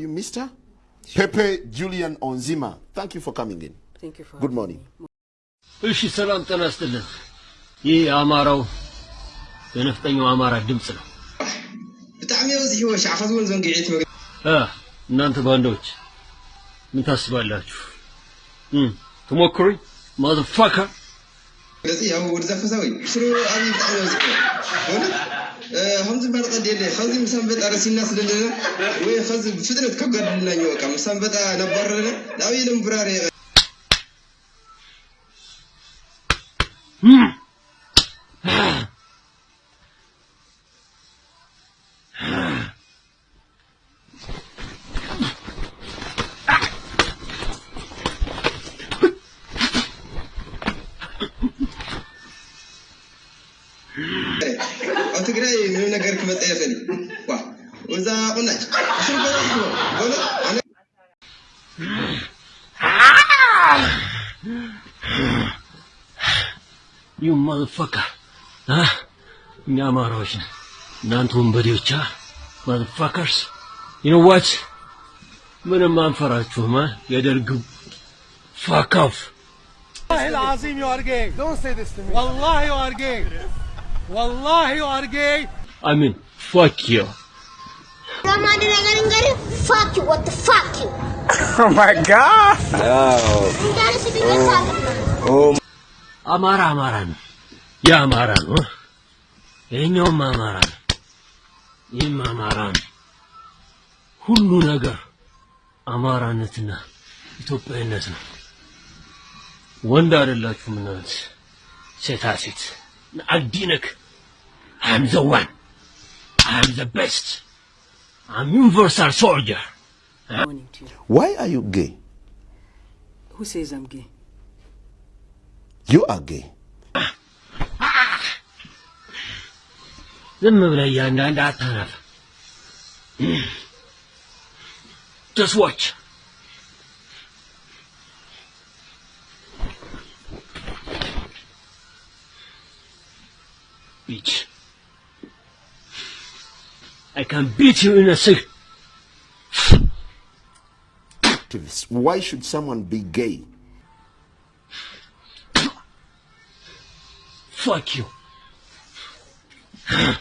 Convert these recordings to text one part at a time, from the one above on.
You, Mr. Pepe Julian Onzima, thank you for coming in. Thank you for Good morning. እሺ ሰላም ጤና ይስጥልን። ይህ የአማራው የነፍጠኛው አማራ ድምፅ ነው። ብጣዕሚ በዝሒዎ ሻዕኸት እውን ዘንጊዒት እናንተ ባንዳዎች ምን ታስባላችሁ? ትሞክሩኝ ማዘፋከር ገፂ ኣብ ወዲ ዘፈሳዊ ሽሮ ኣብዪ ብጣዕሚ በዝሒዎ እውነት ከምዚ መርቐድ የለ ከምዚ ምስ ኣንበጣ ረሲና ስለለና ወይ ከዚ ብፍጥነት ከጋድልናኛ በቃ ምስ ኣንበጣ ነባረረና ንኣብዪ ለምብራር እም ኣብ ትግራይ ምንም ነገር ክመጣ የኽእል እዩ ዋ ወዛ ቁናጭ ሽሮ በዝሒዎ እውነት ኣነ ዩ ማዘፋከር አ እኛ አማራዎች ነን። እናንተ ወንበዴዎች አ ማዘፋከርስ ዩ ኖ ዋት ምንም አንፈራችሁም አ የደርግ ፋክ ኦፍ والله العظيم you are gay. Don't say this to me. والله you are gay. ወላሂ አርጌ አሚን fuck you ለማድ ነገር እንገሪ fuck you what fuck you oh my god እንዳለስ አማራ አማራ ነው ያ አማራ ነው ይሄኛውም አማራ ነው ይህም አማራ ነው ሁሉ ነገር አማራነትና ኢትዮጵያዊነት ነው። ወንድ አይደላችሁም እናንተ ሴታ ሴት አዲነክ አም ዘ ዋን አም ዘ ቤስት አም ዩኒቨርሳል ሶልጀር Morning to you. Why are you gay? Who says I'm gay? You are gay. ዝም ብለህ እያንዳንድ አታናፍ ጀስት Bitch. I can beat you in a second Activists, Why should someone be gay? fuck you. But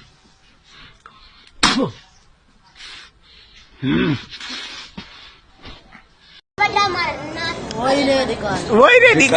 I'm not. Why did he